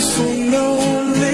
so lonely.